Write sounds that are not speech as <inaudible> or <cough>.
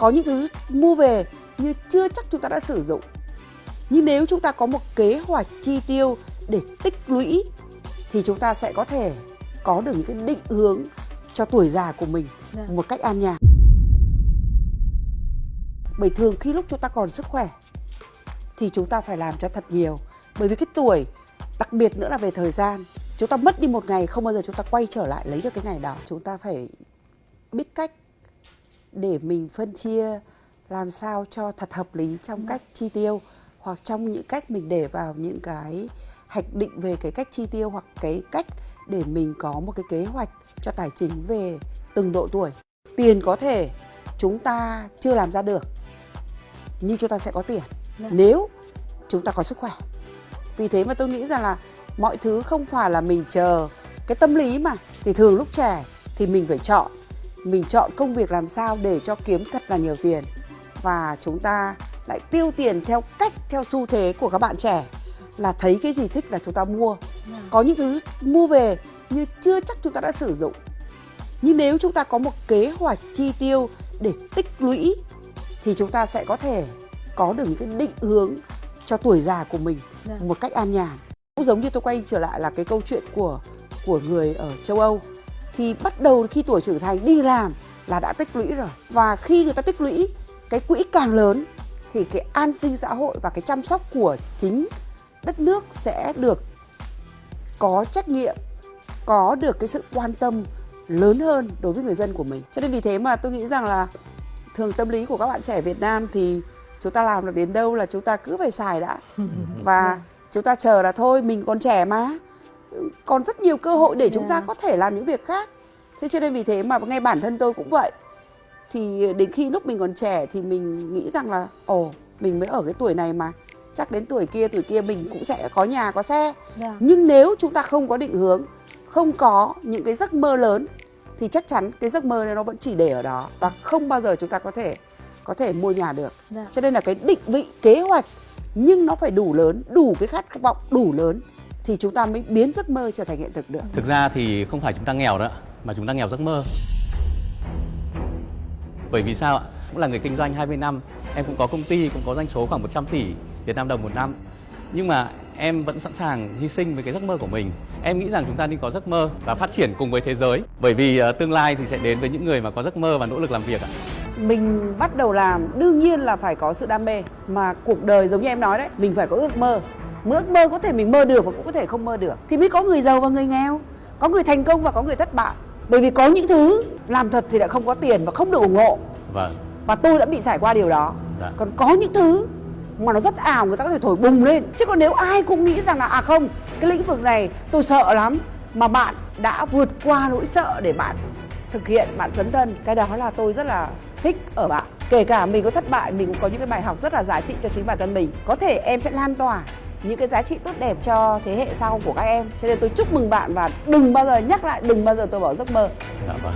có những thứ mua về nhưng chưa chắc chúng ta đã sử dụng. Nhưng nếu chúng ta có một kế hoạch chi tiêu để tích lũy thì chúng ta sẽ có thể có được những cái định hướng cho tuổi già của mình Dạ. một cách an nhàn. Bởi thường khi lúc chúng ta còn sức khỏe thì chúng ta phải làm cho thật nhiều. Bởi vì cái tuổi đặc biệt nữa là về thời gian chúng ta mất đi một ngày không bao giờ chúng ta quay trở lại lấy được cái ngày đó. Chúng ta phải biết cách để mình phân chia làm sao cho thật hợp lý trong cách chi tiêu hoặc trong những cách mình để vào những cái hoạch định về cái cách chi tiêu hoặc cái cách để mình có một cái kế hoạch cho tài chính về từng độ tuổi. Tiền có thể chúng ta chưa làm ra được nhưng chúng ta sẽ có tiền. Dạ. nếu chúng ta có sức khỏe. Vì thế mà tôi nghĩ rằng là mọi thứ không phải là mình chờ cái tâm lý mà thì thường lúc trẻ thì mình phải chọn mình chọn công việc làm sao để cho kiếm thật là nhiều tiền. Và chúng ta lại tiêu tiền theo cách theo xu thế của các bạn trẻ. Là thấy cái gì thích là chúng ta mua. Dạ. có những thứ mua về nhưng chưa chắc chúng ta đã sử dụng. Nhưng nếu chúng ta có một kế hoạch chi tiêu để tích lũy thì chúng ta sẽ có thể có được những cái định hướng cho tuổi già của mình Dạ. một cách an nhàn. Cũng giống như tôi quay trở lại là cái câu chuyện của của người ở châu Âu thì bắt đầu khi tuổi trưởng thành đi làm là đã tích lũy rồi. Và khi người ta tích lũy cái quỹ càng lớn thì cái an sinh xã hội và cái chăm sóc của chính đất nước sẽ được có trách nhiệm có được cái sự quan tâm lớn hơn đối với người dân của mình. Cho nên vì thế mà tôi nghĩ rằng là thường tâm lý của các bạn trẻ Việt Nam thì chúng ta làm được đến đâu là chúng ta cứ phải xài đã. <laughs> Và chúng ta chờ là thôi mình còn trẻ mà còn rất nhiều cơ hội để chúng ta Yeah. có thể làm những việc khác thế cho nên vì thế mà ngay bản thân tôi cũng vậy thì đến khi lúc mình còn trẻ thì mình nghĩ rằng là ồ mình mới ở cái tuổi này mà chắc đến tuổi kia tuổi kia mình cũng sẽ có nhà có xe Dạ. nhưng nếu chúng ta không có định hướng không có những cái giấc mơ lớn thì chắc chắn cái giấc mơ này nó vẫn chỉ để ở đó và không bao giờ chúng ta có thể có thể mua nhà được Dạ. cho nên là cái định vị kế hoạch nhưng nó phải đủ lớn đủ cái khát vọng đủ lớn thì chúng ta mới biến giấc mơ trở thành hiện thực được Thực ra thì không phải chúng ta nghèo nữa mà chúng ta nghèo giấc mơ. Bởi vì sao ạ? Cũng là người kinh doanh 20 năm, em cũng có công ty, cũng có doanh số khoảng 100 tỷ Việt Nam đồng một năm. Nhưng mà em vẫn sẵn sàng hy sinh với cái giấc mơ của mình. Em nghĩ rằng chúng ta nên có giấc mơ và phát triển cùng với thế giới. Bởi vì ờ, tương lai thì sẽ đến với những người mà có giấc mơ và nỗ lực làm việc ạ. mình bắt đầu làm đương nhiên là phải có sự đam mê mà cuộc đời giống như em nói đấy mình phải có ước mơ ước mơ có thể mình mơ được và cũng có thể không mơ được. Thì mới có người giàu và người nghèo có người thành công và có người thất bại. Bởi vì có những thứ làm thật thì lại không có tiền và không được ủng hộ. Vâng. và tôi đã bị trải qua điều đó. Dạ. còn có những thứ mà nó rất ảo người ta có thể thổi bùng lên. Chứ còn nếu ai cũng nghĩ rằng là à không cái lĩnh vực này tôi sợ lắm mà bạn đã vượt qua nỗi sợ để bạn thực hiện bạn dấn thân cái đó là tôi rất là thích ở bạn. Kể cả mình có thất bại mình cũng có những cái bài học rất là giá trị cho chính bản thân mình. Có thể em sẽ lan tỏa những cái giá trị tốt đẹp cho thế hệ sau của các em cho nên tôi chúc mừng bạn và đừng bao giờ nhắc lại, đừng bao giờ tôi bỏ giấc mơ Dạ vâng.